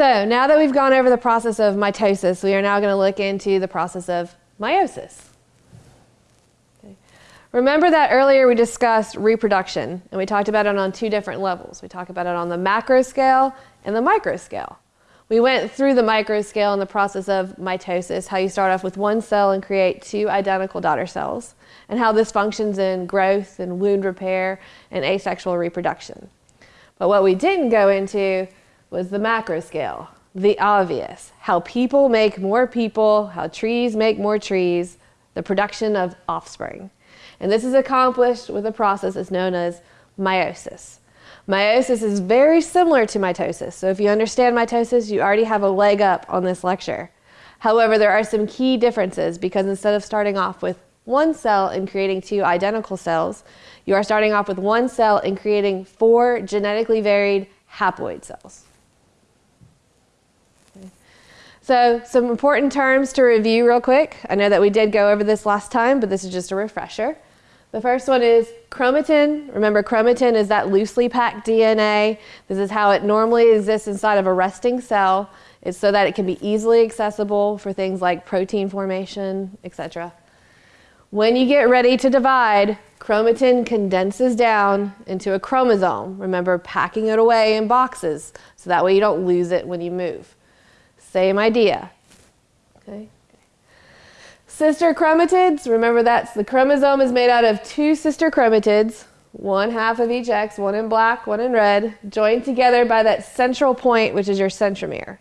So now that we've gone over the process of mitosis, we are now going to look into the process of meiosis. Okay. Remember that earlier we discussed reproduction, and we talked about it on two different levels. We talked about it on the macro scale and the micro scale. We went through the micro scale in the process of mitosis, how you start off with one cell and create two identical daughter cells, and how this functions in growth and wound repair and asexual reproduction. But what we didn't go into was the macro scale, the obvious, how people make more people, how trees make more trees, the production of offspring. And this is accomplished with a process that's known as meiosis. Meiosis is very similar to mitosis. So if you understand mitosis, you already have a leg up on this lecture. However, there are some key differences because instead of starting off with one cell and creating two identical cells, you are starting off with one cell and creating four genetically varied haploid cells. So some important terms to review real quick. I know that we did go over this last time, but this is just a refresher. The first one is chromatin. Remember, chromatin is that loosely packed DNA. This is how it normally exists inside of a resting cell. It's so that it can be easily accessible for things like protein formation, etc. When you get ready to divide, chromatin condenses down into a chromosome. Remember, packing it away in boxes so that way you don't lose it when you move. Same idea. Okay. Sister chromatids, remember that the chromosome is made out of two sister chromatids, one half of each X, one in black, one in red, joined together by that central point, which is your centromere.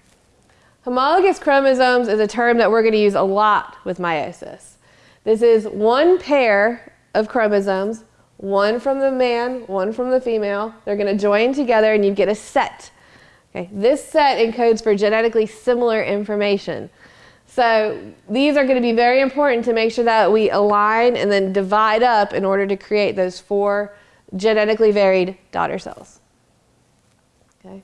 Homologous chromosomes is a term that we're going to use a lot with meiosis. This is one pair of chromosomes, one from the man, one from the female. They're going to join together and you get a set. Okay. This set encodes for genetically similar information. So these are going to be very important to make sure that we align and then divide up in order to create those four genetically varied daughter cells. Okay.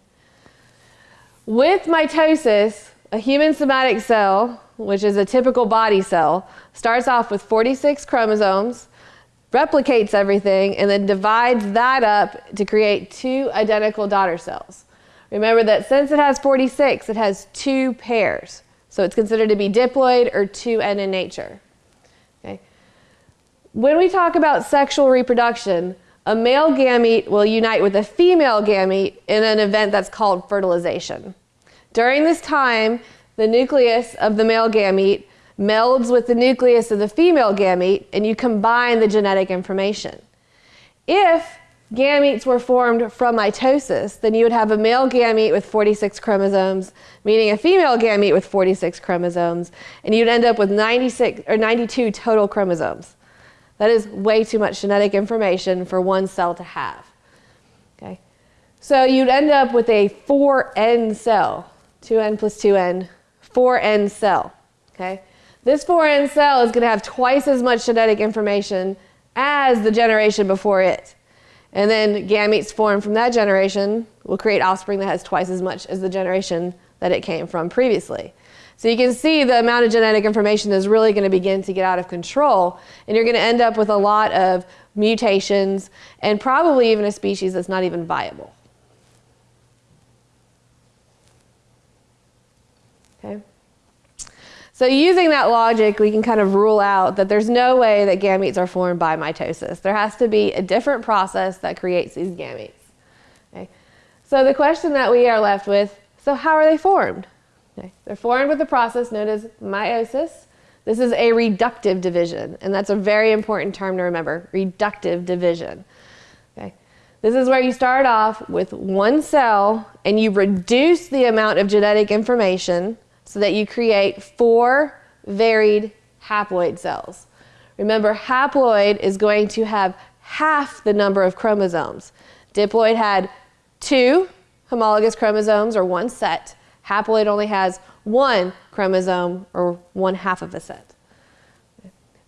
With mitosis, a human somatic cell, which is a typical body cell, starts off with 46 chromosomes, replicates everything, and then divides that up to create two identical daughter cells. Remember that since it has 46, it has two pairs. So it's considered to be diploid or 2N in nature. Okay. When we talk about sexual reproduction, a male gamete will unite with a female gamete in an event that's called fertilization. During this time, the nucleus of the male gamete melds with the nucleus of the female gamete and you combine the genetic information. If gametes were formed from mitosis, then you would have a male gamete with 46 chromosomes, meaning a female gamete with 46 chromosomes, and you'd end up with 96 or 92 total chromosomes. That is way too much genetic information for one cell to have. Okay? So you'd end up with a 4N cell, 2N plus 2N, 4N cell. Okay? This 4N cell is going to have twice as much genetic information as the generation before it. And then gametes formed from that generation will create offspring that has twice as much as the generation that it came from previously. So you can see the amount of genetic information is really going to begin to get out of control, and you're going to end up with a lot of mutations and probably even a species that's not even viable. Okay. So using that logic, we can kind of rule out that there's no way that gametes are formed by mitosis. There has to be a different process that creates these gametes. Okay? So the question that we are left with, so how are they formed? Okay. They're formed with a process known as meiosis. This is a reductive division, and that's a very important term to remember, reductive division. Okay. This is where you start off with one cell and you reduce the amount of genetic information so that you create four varied haploid cells. Remember, haploid is going to have half the number of chromosomes. Diploid had two homologous chromosomes, or one set. Haploid only has one chromosome, or one half of a set.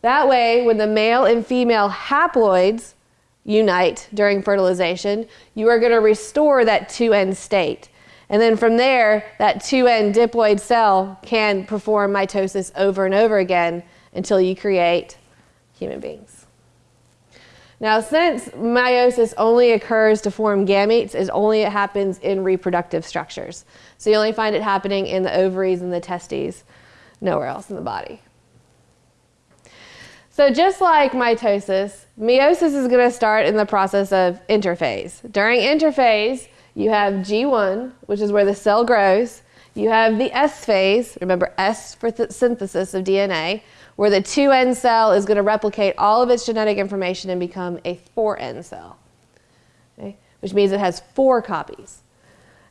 That way, when the male and female haploids unite during fertilization, you are going to restore that 2N state. And then from there, that 2N diploid cell can perform mitosis over and over again until you create human beings. Now, since meiosis only occurs to form gametes, it only happens in reproductive structures. So you only find it happening in the ovaries and the testes, nowhere else in the body. So just like mitosis, meiosis is going to start in the process of interphase. During interphase, you have G1, which is where the cell grows. You have the S phase, remember S for synthesis of DNA, where the 2N cell is going to replicate all of its genetic information and become a 4N cell, okay? which means it has four copies.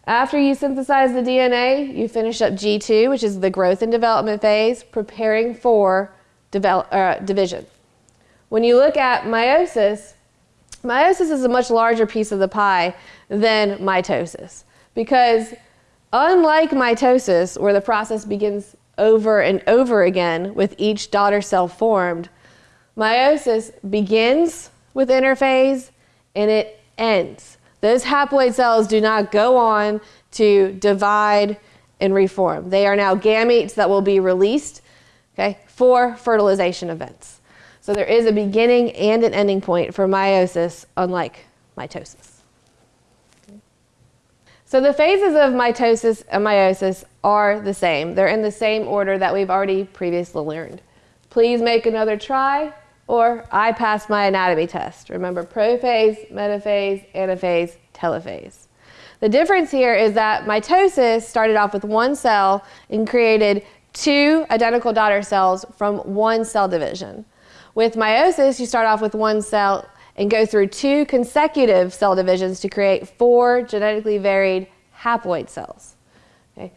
After you synthesize the DNA, you finish up G2, which is the growth and development phase, preparing for uh, division. When you look at meiosis, meiosis is a much larger piece of the pie than mitosis because unlike mitosis, where the process begins over and over again with each daughter cell formed, meiosis begins with interphase and it ends. Those haploid cells do not go on to divide and reform. They are now gametes that will be released okay, for fertilization events. So there is a beginning and an ending point for meiosis, unlike mitosis. So the phases of mitosis and meiosis are the same. They're in the same order that we've already previously learned. Please make another try, or I passed my anatomy test. Remember prophase, metaphase, anaphase, telophase. The difference here is that mitosis started off with one cell and created two identical daughter cells from one cell division. With meiosis, you start off with one cell and go through two consecutive cell divisions to create four genetically varied haploid cells. Okay.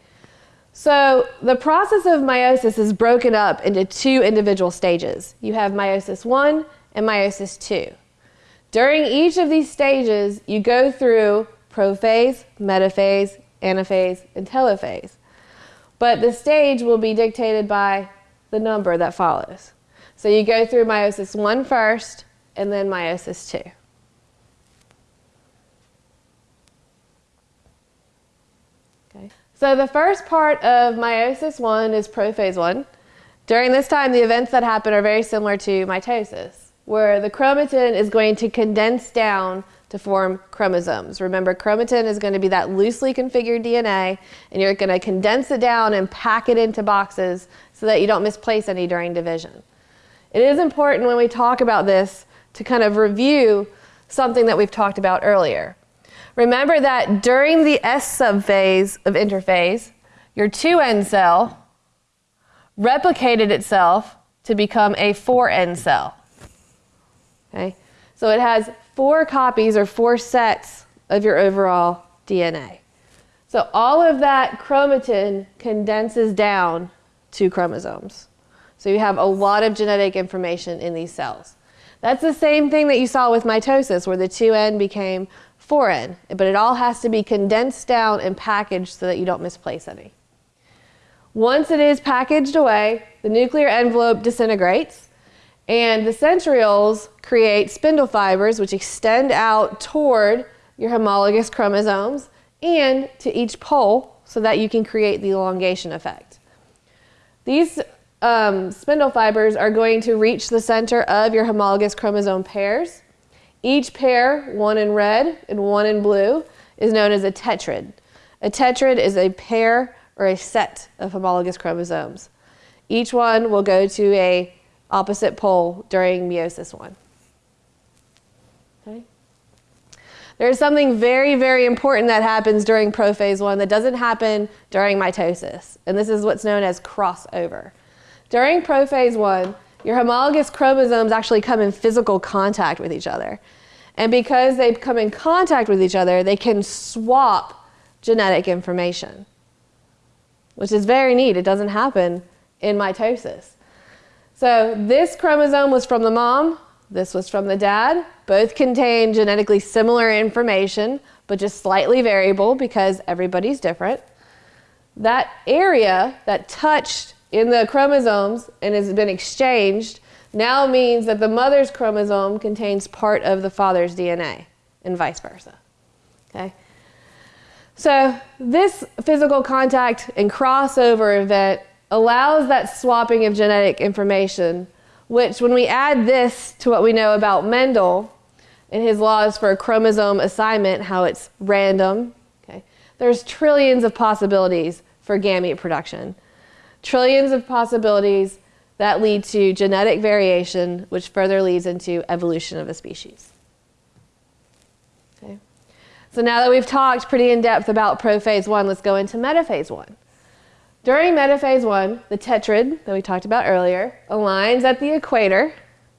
So the process of meiosis is broken up into two individual stages. You have meiosis 1 and meiosis 2. During each of these stages, you go through prophase, metaphase, anaphase, and telophase. But the stage will be dictated by the number that follows. So you go through meiosis 1 first, and then meiosis 2. Okay. So the first part of meiosis 1 is prophase 1. During this time, the events that happen are very similar to mitosis, where the chromatin is going to condense down to form chromosomes. Remember, chromatin is going to be that loosely configured DNA, and you're going to condense it down and pack it into boxes so that you don't misplace any during division. It is important when we talk about this to kind of review something that we've talked about earlier. Remember that during the S subphase of interphase, your 2N cell replicated itself to become a 4N cell. Okay? So it has four copies or four sets of your overall DNA. So all of that chromatin condenses down to chromosomes. So you have a lot of genetic information in these cells. That's the same thing that you saw with mitosis where the 2N became 4N, but it all has to be condensed down and packaged so that you don't misplace any. Once it is packaged away, the nuclear envelope disintegrates and the centrioles create spindle fibers which extend out toward your homologous chromosomes and to each pole so that you can create the elongation effect. These um, spindle fibers are going to reach the center of your homologous chromosome pairs. Each pair, one in red and one in blue, is known as a tetrad. A tetrad is a pair or a set of homologous chromosomes. Each one will go to a opposite pole during meiosis 1. Okay. There's something very, very important that happens during prophase 1 that doesn't happen during mitosis, and this is what's known as crossover. During prophase 1, your homologous chromosomes actually come in physical contact with each other. And because they come in contact with each other, they can swap genetic information, which is very neat. It doesn't happen in mitosis. So this chromosome was from the mom, this was from the dad. Both contain genetically similar information, but just slightly variable because everybody's different. That area that touched in the chromosomes and has been exchanged now means that the mother's chromosome contains part of the father's DNA and vice versa. Okay? So this physical contact and crossover event allows that swapping of genetic information, which when we add this to what we know about Mendel, and his laws for chromosome assignment, how it's random. Okay? There's trillions of possibilities for gamete production. Trillions of possibilities that lead to genetic variation, which further leads into evolution of a species. Okay? So now that we've talked pretty in depth about prophase one, let's go into metaphase one. During metaphase one, the tetrad that we talked about earlier aligns at the equator,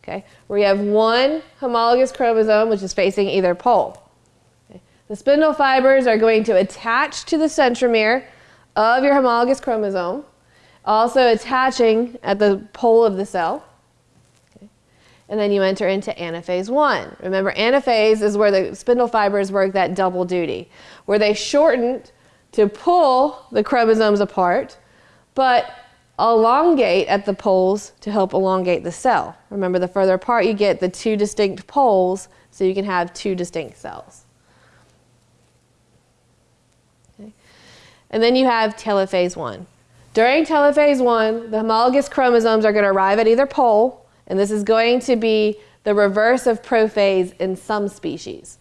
okay, where you have one homologous chromosome which is facing either pole. Okay. The spindle fibers are going to attach to the centromere of your homologous chromosome, also attaching at the pole of the cell. Okay. And then you enter into anaphase one. Remember, anaphase is where the spindle fibers work that double duty, where they shorten to pull the chromosomes apart, but elongate at the poles to help elongate the cell. Remember, the further apart you get, the two distinct poles, so you can have two distinct cells. Okay. And then you have telophase 1. During telophase 1, the homologous chromosomes are going to arrive at either pole, and this is going to be the reverse of prophase in some species.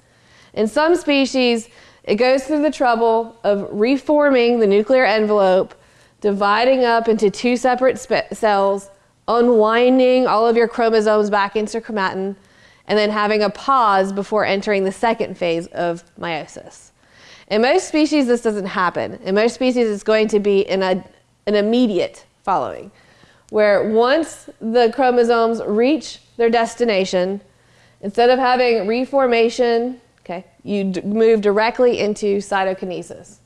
In some species, it goes through the trouble of reforming the nuclear envelope, dividing up into two separate cells, unwinding all of your chromosomes back into chromatin, and then having a pause before entering the second phase of meiosis. In most species, this doesn't happen. In most species, it's going to be in a, an immediate following, where once the chromosomes reach their destination, instead of having reformation Okay, you move directly into cytokinesis.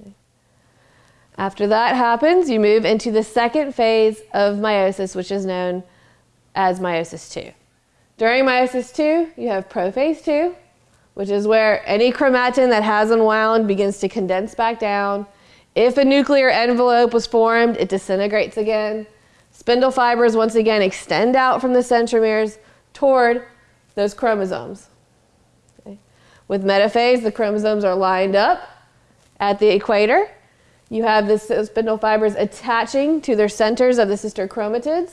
Okay. After that happens, you move into the second phase of meiosis, which is known as meiosis 2. During meiosis 2, you have prophase 2, which is where any chromatin that has unwound begins to condense back down. If a nuclear envelope was formed, it disintegrates again. Spindle fibers once again extend out from the centromeres toward those chromosomes. Okay. With metaphase, the chromosomes are lined up at the equator. You have the spindle fibers attaching to their centers of the sister chromatids.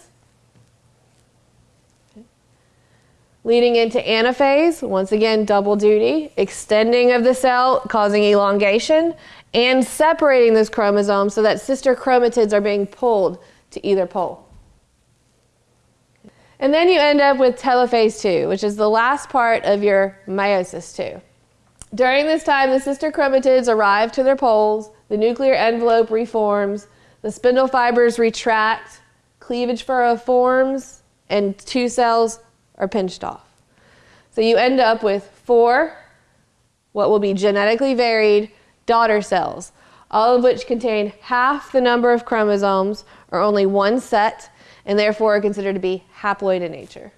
Leading into anaphase, once again, double duty, extending of the cell, causing elongation, and separating those chromosomes so that sister chromatids are being pulled to either pole. And then you end up with telophase 2, which is the last part of your meiosis 2. During this time, the sister chromatids arrive to their poles, the nuclear envelope reforms, the spindle fibers retract, cleavage furrow forms, and two cells are pinched off. So you end up with four, what will be genetically varied daughter cells, all of which contain half the number of chromosomes or only one set and therefore are considered to be haploid in nature.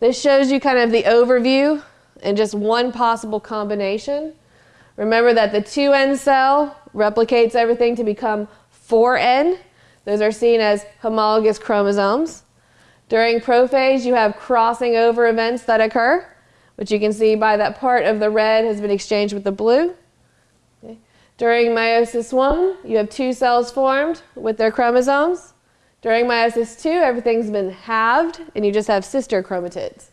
This shows you kind of the overview and just one possible combination. Remember that the 2N cell replicates everything to become 4N. Those are seen as homologous chromosomes. During prophase, you have crossing over events that occur, which you can see by that part of the red has been exchanged with the blue. During meiosis 1, you have two cells formed with their chromosomes. During meiosis 2, everything's been halved and you just have sister chromatids.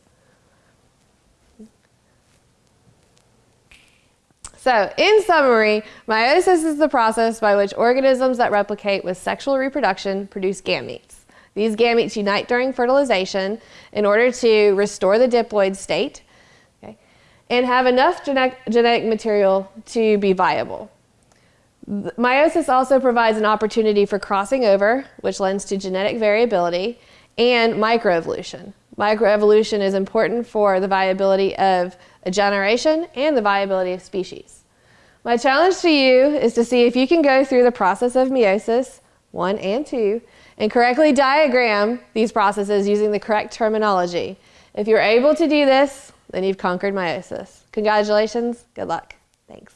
So, in summary, meiosis is the process by which organisms that replicate with sexual reproduction produce gametes. These gametes unite during fertilization in order to restore the diploid state okay, and have enough genetic material to be viable. Meiosis also provides an opportunity for crossing over, which lends to genetic variability, and microevolution. Microevolution is important for the viability of a generation and the viability of species. My challenge to you is to see if you can go through the process of meiosis, one and two, and correctly diagram these processes using the correct terminology. If you're able to do this, then you've conquered meiosis. Congratulations, good luck. Thanks.